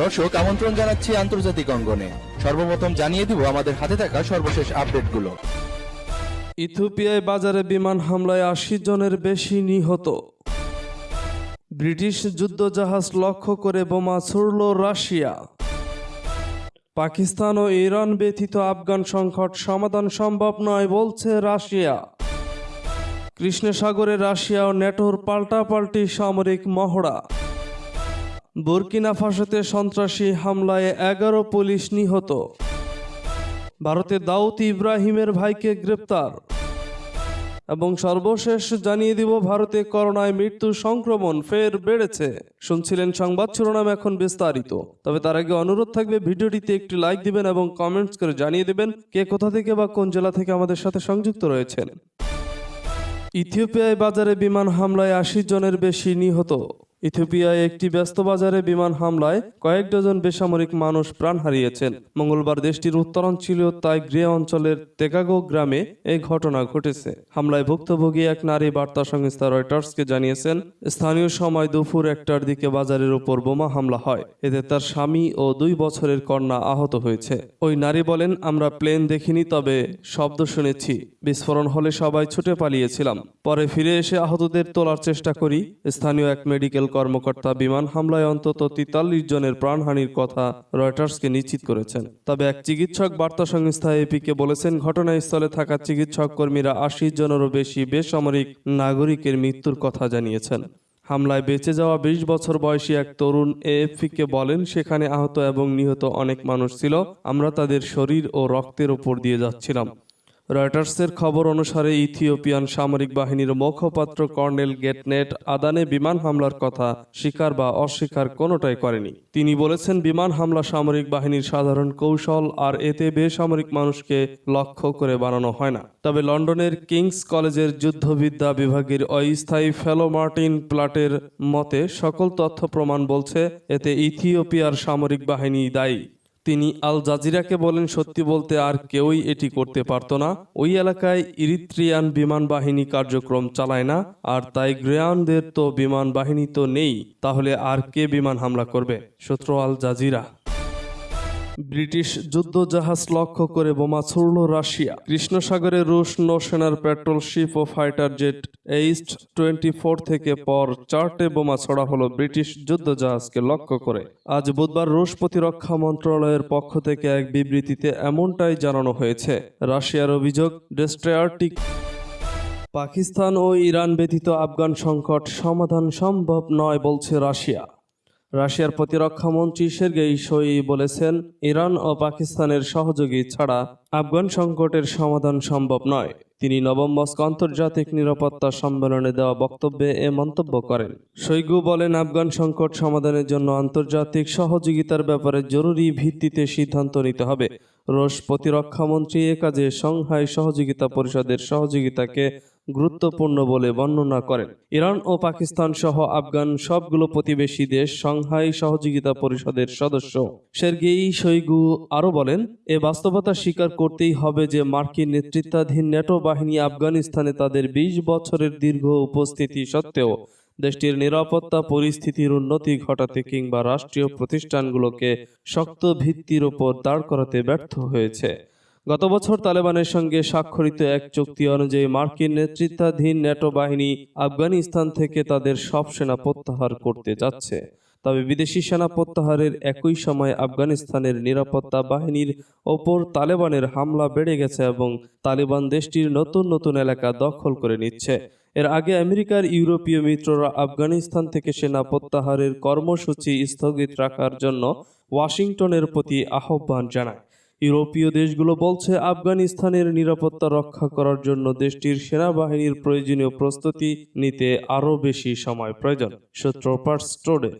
দর্শক, আমন্ত্রণ জানাচ্ছি আন্তর্জাতিক অঙ্গনে। সর্বপ্রথম জানিয়ে দিব আমাদের হাতে থাকা সর্বশেষ আপডেটগুলো। ইথিওপিয়ায় বাজারে বিমান হামলায় আশি জনের বেশি নিহত। ব্রিটিশ যুদ্ধজাহাজ লক্ষ্য করে বোমা ছুড়ল রাশিয়া। পাকিস্তান ও ইরান ব্যতীত আফগান সংকট সমাধান সম্ভব নয় বলছে রাশিয়া। কৃষ্ণ সাগরে রাশিয়া ও নেটোর পাল্টাপাল্টি সামরিক মহড়া। বুরকিনা ফাসোতে সন্ত্রাসী হামলায় এগারো পুলিশ নিহত। ভারতে দাউদ ইব্রাহিমের ভাইকে গ্রেপ্তার। এবং সর্বশেষ জানিয়ে দিব, ভারতে করোনায় মৃত্যু সংক্রমণ ফের বেড়েছে। শুনছিলেন সংবাদ শিরোনাম এখন বিস্তারিত। তবে তার আগে অনুরোধ থাকবে, ভিডিওটিতে একটি লাইক দিবেন এবং কমেন্টস করে জানিয়ে দেবেন কে কোথা থেকে বা কোন জেলা থেকে আমাদের সাথে সংযুক্ত রয়েছেন। ইথিওপিয়ায় বাজারে বিমান হামলায় আশি জনের বেশি নিহত। ইথিওপিয়ায় একটি ব্যস্ত বাজারে বিমান হামলায় কয়েক ডজন বেসামরিক মানুষ প্রাণ হারিয়েছেন। মঙ্গলবার দেশটির উত্তরাঞ্চলীয় তাই গ্রে অঞ্চলের তেকাগো গ্রামে এই ঘটনা ঘটেছে। হামলায় ভুক্তভোগী এক নারী বার্তা সংস্থা রয়টার্সকে জানিয়েছেন, স্থানীয় সময় দুপুর একটার দিকে বাজারের উপর বোমা হামলা হয়। এতে তার স্বামী ও দুই বছরের কন্যা আহত হয়েছে। ওই নারী বলেন, আমরা প্লেন দেখিনি, তবে শব্দ শুনেছি। বিস্ফোরণ হলে সবাই ছুটে পালিয়েছিলাম। পরে ফিরে এসে আহতদের তোলার চেষ্টা করি। স্থানীয় এক মেডিকেল কর্মকর্তা বিমান হামলায় অন্তত তেতাল্লিশ জনের প্রাণহানির কথা রয়টার্সকে নিশ্চিত করেছেন। তবে এক চিকিৎসক বার্তা সংস্থা এপিকে বলেছেন, ঘটনাস্থলে থাকা চিকিৎসক কর্মীরা আশি জনেরও বেশি বেসামরিক নাগরিকের মৃত্যুর কথা জানিয়েছেন। হামলায় বেঁচে যাওয়া বিশ বছর বয়সী এক তরুণ এএফপিকে বলেন, সেখানে আহত এবং নিহত অনেক মানুষ ছিল, আমরা তাদের শরীর ও রক্তের উপর দিয়ে যাচ্ছিলাম। রয়টার্সের খবর অনুসারে ইথিওপিয়ান সামরিক বাহিনীর মুখপাত্র কর্নেল গেটনেট আদানে বিমান হামলার কথা স্বীকার বা অস্বীকার কোনোটাই করেনি। তিনি বলেছেন, বিমান হামলা সামরিক বাহিনীর সাধারণ কৌশল আর এতে বেসামরিক মানুষকে লক্ষ্য করে বানানো হয় না। তবে লন্ডনের কিংস কলেজের যুদ্ধবিদ্যা বিভাগের অস্থায়ী ফেলো মার্টিন প্লাটের মতে সকল তথ্য প্রমাণ বলছে, এতে ইথিওপিয়ার সামরিক বাহিনী দায়ী। তিনি আল জাজিরাকে বলেন, সত্যি বলতে আর কেউই এটি করতে পারত না। ওই এলাকায় ইরিত্রিয়ান বিমান বাহিনী কার্যক্রম চালায় না, আর তাই গ্রেয়ানদের তো বিমান বাহিনী তো নেই, তাহলে আর কে বিমান হামলা করবে? শত্রু আল জাজিরা। ব্রিটিশ যুদ্ধজাহাজ লক্ষ্য করে বোমা ছুড়ল রাশিয়া। কৃষ্ণ সাগরে রুশ নৌসেনার পেট্রোল শিপ ও ফাইটার জেট এইস্ট টোয়েন্টি ফোর থেকে পর চারটে বোমা ছড়া হলো ব্রিটিশ যুদ্ধজাহাজকে লক্ষ্য করে। আজ বুধবার রুশ প্রতিরক্ষা মন্ত্রণালয়ের পক্ষ থেকে এক বিবৃতিতে এমনটাই জানানো হয়েছে। রাশিয়ার অভিযোগ ডেস্ট্রয়ারটি পাকিস্তান ও ইরান ব্যতীত আফগান সংকট সমাধান সম্ভব নয়, বলছে রাশিয়া। রাশিয়ার প্রতিরক্ষা মন্ত্রী সের্গেই শই বলেছেন, ইরান ও পাকিস্তানের সহযোগী ছাড়া আফগান সংকটের সমাধান সম্ভব নয়। তিনি নবম মস্কো আন্তর্জাতিক নিরাপত্তা সম্মেলনে দেওয়া বক্তব্যে এ মন্তব্য করেন। শৈগু বলেন, আফগান সংকট সমাধানের জন্য আন্তর্জাতিক সহযোগিতার ব্যাপারে জরুরি ভিত্তিতে সিদ্ধান্ত নিতে হবে। রুশ প্রতিরক্ষা মন্ত্রী এ কাজে সংহাই সহযোগিতা পরিষদের সহযোগিতাকে গুরুত্বপূর্ণ বলে বর্ণনা করেন। ইরান ও পাকিস্তান সহ আফগান সবগুলো প্রতিবেশী দেশ সংহাই সহযোগিতা পরিষদের সদস্য। সের্গেই শৈগু আরও বলেন, এ বাস্তবতা স্বীকার করতেই হবে যে মার্কিন নেতৃত্বাধীন ন্যাটো বাহিনী আফগানিস্তানে তাদের বিশ বছরের দীর্ঘ উপস্থিতি সত্ত্বেও দেশটির নিরাপত্তা পরিস্থিতির উন্নতি ঘটাতে কিংবা রাষ্ট্রীয় প্রতিষ্ঠানগুলোকে শক্ত ভিত্তির ওপর দাঁড় করাতে ব্যর্থ হয়েছে। গত বছর তালেবানের সঙ্গে স্বাক্ষরিত এক চুক্তি অনুযায়ী মার্কিন নেতৃত্বাধীন ন্যাটো বাহিনী আফগানিস্তান থেকে তাদের সব সেনা প্রত্যাহার করতে যাচ্ছে। তবে বিদেশি সেনা প্রত্যাহারের একই সময় আফগানিস্তানের নিরাপত্তা বাহিনীর ওপর তালেবানের হামলা বেড়ে গেছে এবং তালেবান দেশটির নতুন নতুন এলাকা দখল করে নিচ্ছে। এর আগে আমেরিকার ইউরোপীয় মিত্ররা আফগানিস্তান থেকে সেনা প্রত্যাহারের কর্মসূচি স্থগিত রাখার জন্য ওয়াশিংটনের প্রতি আহ্বান জানায়। ইউরোপীয় দেশগুলো বলছে আফগানিস্তানের নিরাপত্তা রক্ষা করার জন্য দেশটির সেনাবাহিনীর প্রয়োজনীয় প্রস্তুতি নিতে আরও বেশি সময় প্রয়োজন, সূত্র পার্সটোডে।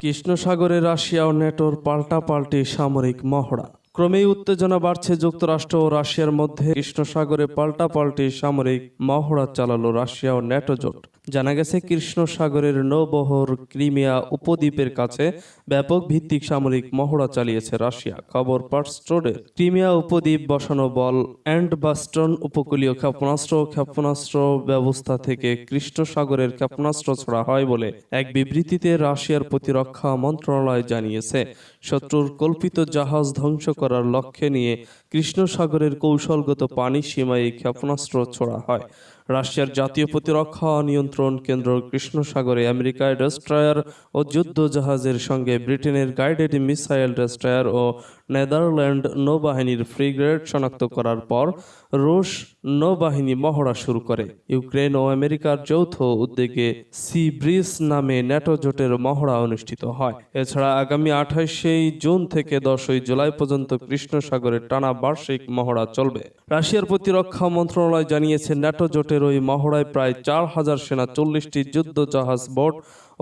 কৃষ্ণ সাগরে রাশিয়া ও নেটোর পাল্টাপাল্টি সামরিক মহড়া। ক্রমেই উত্তেজনা বাড়ছে যুক্তরাষ্ট্র ও রাশিয়ার মধ্যে। কৃষ্ণ সাগরে পাল্টাপাল্টি সামরিক মহড়া চালালো রাশিয়া ও ন্যাটো জোট। জানা গেছে কৃষ্ণ সাগরের নৌবহর ক্রিমিয়া উপদ্বীপের কাছে ব্যাপক ভিত্তিক সামরিক মহড়া চালিয়েছে রাশিয়া। খবর পার্স ট্রোডে ক্রিমিয়া উপদ্বীপ বসানো বল অ্যান্ড বাস্টন উপকূলীয় ক্ষেপণাস্ত্র ক্ষেপণাস্ত্র ব্যবস্থা থেকে কৃষ্ণ সাগরের ক্ষেপণাস্ত্র ছড়া হয় বলে এক বিবৃতিতে রাশিয়ার প্রতিরক্ষা মন্ত্রণালয় জানিয়েছে। শত্রুর কল্পিত জাহাজ ধ্বংস করার লক্ষ্যে নিয়ে কৃষ্ণ সাগরের কৌশলগত পানি সীমায় ক্ষেপণাস্ত্র ছোড়া হয়। রাশিয়ার জাতীয় প্রতিরক্ষা নিয়ন্ত্রণ কেন্দ্র কৃষ্ণসাগরে আমেরিকায় ডেস্ট্রয়ার ও যুদ্ধ জাহাজের সঙ্গে ব্রিটেনের গাইডেড মিসাইল ডেস্ট্রয়ার ও নেদারল্যান্ড নৌবাহিনীর ফ্রিগেট শনাক্ত করার পর রুশ নৌবাহিনী মহড়া শুরু করে। ইউক্রেন ও আমেরিকার যৌথ উদ্যোগে সি ব্রিজ নামে ন্যাটো জোটের মহড়া অনুষ্ঠিত হয়। এছাড়া আগামী আঠাশে জুন থেকে দশই জুলাই পর্যন্ত কৃষ্ণ সাগরের টানা বার্ষিক মহড়া চলবে। রাশিয়ার প্রতিরক্ষা মন্ত্রণালয় জানিয়েছে, ন্যাটো জোটের ওই মহড়ায় প্রায় চার হাজার সেনা চল্লিশটি যুদ্ধ জাহাজ বোট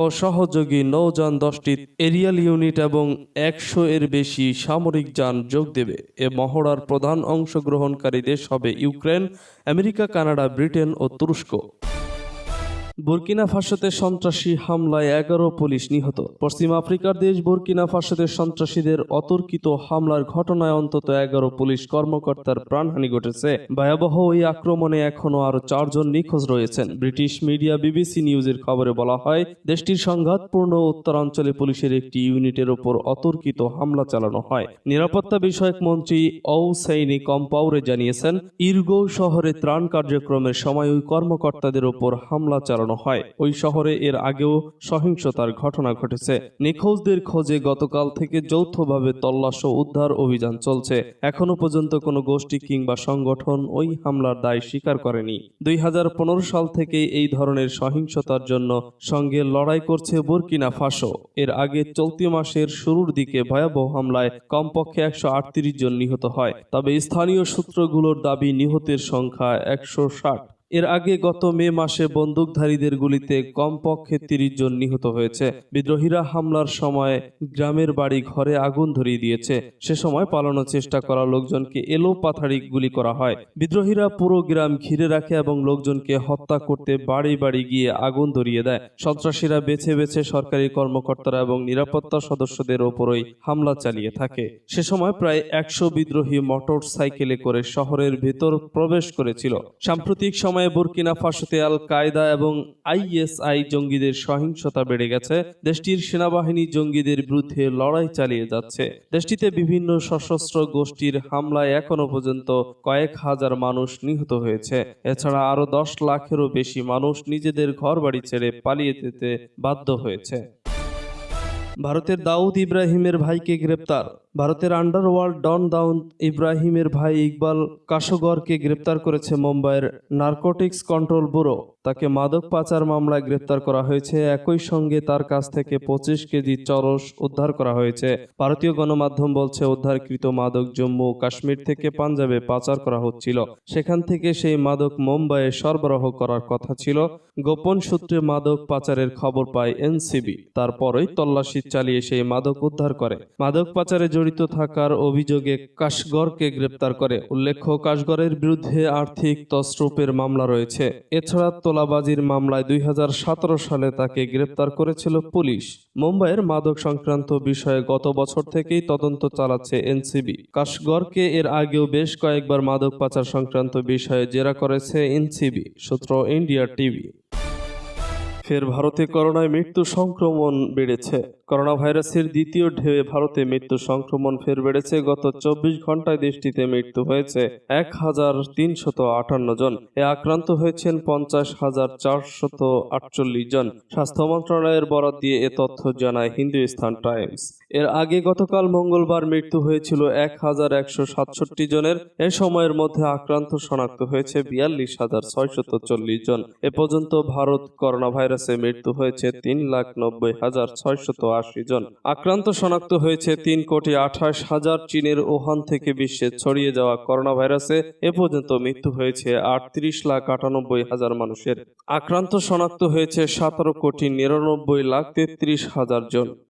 ও সহযোগী নৌযান দশটি এরিয়াল ইউনিট এবং একশো এর বেশি সামরিক যান যোগ দেবে। এ মহড়ার প্রধান অংশগ্রহণকারী দেশ হবে ইউক্রেন, আমেরিকা, কানাডা, ব্রিটেন ও তুরস্ক। বুর্কিনা ফাসোতে সন্ত্রাসী হামলায় এগারো পুলিশ নিহত। পশ্চিম আফ্রিকার দেশ বুর্কিনা ফাসোতে সন্ত্রাসীদের অতর্কিত হামলার ঘটনায় অন্তত এগারো পুলিশ কর্মকর্তার প্রাণহানি ঘটেছে। ভয়াবহ ওই আক্রমণে এখনও আরও চারজন নিখোঁজ রয়েছেন। ব্রিটিশ মিডিয়া বিবিসি নিউজের খবরে বলা হয়, দেশটির সংঘাতপূর্ণ উত্তরাঞ্চলে পুলিশের একটি ইউনিটের ওপর অতর্কিত হামলা চালানো হয়। নিরাপত্তা বিষয়ক মন্ত্রী ঔ সেইনি কম্পাউরে জানিয়েছেন, ইরগো শহরে ত্রাণ কার্যক্রমের সময় ওই কর্মকর্তাদের ওপর হামলা চালানো হয়। ওই শহরে এর আগেও সহিংসতার ঘটনা ঘটেছে। নিখোঁজদের খোঁজে গতকাল থেকে যৌথভাবে তল্লাশ ও উদ্ধার অভিযান চলছে। এখনও পর্যন্ত কোনো গোষ্ঠী কিংবা সংগঠন ওই হামলার দায় স্বীকার করেনি। দুই সাল থেকে এই ধরনের সহিংসতার জন্য সঙ্গে লড়াই করছে বুর্কিনা ফাসো। এর আগে চলতি মাসের শুরুর দিকে ভয়াবহ হামলায় কমপক্ষে একশো আটত্রিশ জন নিহত হয়। তবে স্থানীয় সূত্রগুলোর দাবি, নিহতের সংখ্যা একশো ষাট। এর আগে গত মে মাসে বন্দুকধারীদের গুলিতে কমপক্ষে তিরিশ জন নিহত হয়েছে। বিদ্রোহীরা হামলার সময় গ্রামের বাড়ি ঘরে আগুন ধরিয়ে দিয়েছে। সে সময় পালানোর চেষ্টা করা লোকজনকে এলো পাথাড়ি গুলি করা হয়। বিদ্রোহীরা পুরো গ্রাম ঘিরে রাখে এবং লোকজনকে হত্যা করতে বাড়ি বাড়ি গিয়ে আগুন ধরিয়ে দেয়। সন্ত্রাসীরা বেছে বেছে সরকারি কর্মকর্তারা এবং নিরাপত্তা সদস্যদের ওপরই হামলা চালিয়ে থাকে। সে সময় প্রায় একশো বিদ্রোহী মোটর সাইকেলে করে শহরের ভেতর প্রবেশ করেছিল। সাম্প্রতিক সময়ে বুর্কিনা ফাসোতে আল কায়দা এবং আইএসআই জঙ্গিদের সহিংসতা বেড়ে গেছে। দেশটির সেনাবাহিনী জঙ্গিদের বিরুদ্ধে লড়াই চালিয়ে যাচ্ছে। দেশটিতে বিভিন্ন সশস্ত্র গোষ্ঠীর হামলায় এখনও পর্যন্ত কয়েক হাজার মানুষ নিহত হয়েছে। এছাড়া আরও দশ লাখেরও বেশি মানুষ নিজেদের ঘরবাড়ি ছেড়ে পালিয়ে যেতে বাধ্য হয়েছে। ভারতের দাউদ ইব্রাহিমের ভাইকে গ্রেপ্তার। ভারতের আন্ডারওয়ার্ল্ড ডন দাউদ ইব্রাহিমের ভাই ইকবাল কাশগরকে গ্রেপ্তার করেছে মুম্বাইয়ের নার্কোটিক্স কন্ট্রোল ব্যুরো তাকে মাদক পাচার মামলায় গ্রেপ্তার করা হয়েছে। একই সঙ্গে তার কাছ থেকে পঁচিশ কেজি চরস উদ্ধার করা হয়েছে। ভারতীয় গণমাধ্যম বলছে, উদ্ধারকৃত মাদক জম্মু ও কাশ্মীর থেকে পাঞ্জাবে পাচার করা হচ্ছিল। সেখান থেকে সেই মাদক মুম্বাইয়ে সরবরাহ করার কথা ছিল। গোপন সূত্রে মাদক পাচারের খবর পায় এনসিবি। তারপরই তল্লাশি চালিয়ে সেই মাদক উদ্ধার করে। মাদক পাচারে জড়িত থাকার অভিযোগে কাশগরকে গ্রেপ্তার করে। উল্লেখ্য কাশগরের বিরুদ্ধে আর্থিক তসরূপের মামলা রয়েছে। এছাড়া তোলাবাজির মামলায় দুই সালে তাকে গ্রেপ্তার করেছিল পুলিশ। মুম্বাইয়ের মাদক সংক্রান্ত বিষয়ে গত বছর থেকেই তদন্ত চালাচ্ছে এনসিবি। কাশগরকে এর আগেও বেশ কয়েকবার মাদক পাচার সংক্রান্ত বিষয়ে জেরা করেছে এনসিবি, সূত্র ইন্ডিয়া টিভি। ফের ভারতে করোনায় মৃত্যু সংক্রমণ বেড়েছে। করোনা ভাইরাসের দ্বিতীয় ঢেউয়ে ভারতে মৃত্যু সংক্রমণ ফের বেড়েছে। গত চব্বিশ ঘন্টায় দেশটিতে মৃত্যু হয়েছে এক হাজার তিনশত আটান্ন জন। এ আক্রান্ত হয়েছেন পঞ্চাশ হাজার চারশত আটচল্লিশ জন। স্বাস্থ্য মন্ত্রণালয়ের বরাদ দিয়ে এ তথ্য জানায় হিন্দুস্তান টাইমস। এর আগে গতকাল মঙ্গলবার মৃত্যু হয়েছিল এক হাজার একশো সাতষট্টি জনের। এ সময়ের মধ্যে আক্রান্ত শনাক্ত হয়েছে বিয়াল্লিশ হাজার ছয়শত চল্লিশ জন। এ পর্যন্ত ভারত করোনা ভাইরাসে মৃত্যু হয়েছে তিন লাখ নব্বই হাজার ছয়শত আশি জন। আক্রান্ত শনাক্ত হয়েছে তিন কোটি আঠাশ হাজার চীনের ওহান থেকে বিশ্বে ছড়িয়ে যাওয়া করোনা ভাইরাসে এ পর্যন্ত মৃত্যু হয়েছে আটত্রিশ লাখ আটানব্বই হাজার মানুষের। আক্রান্ত শনাক্ত হয়েছে সতেরো কোটি নিরানব্বই লাখ তেত্রিশ হাজার জন।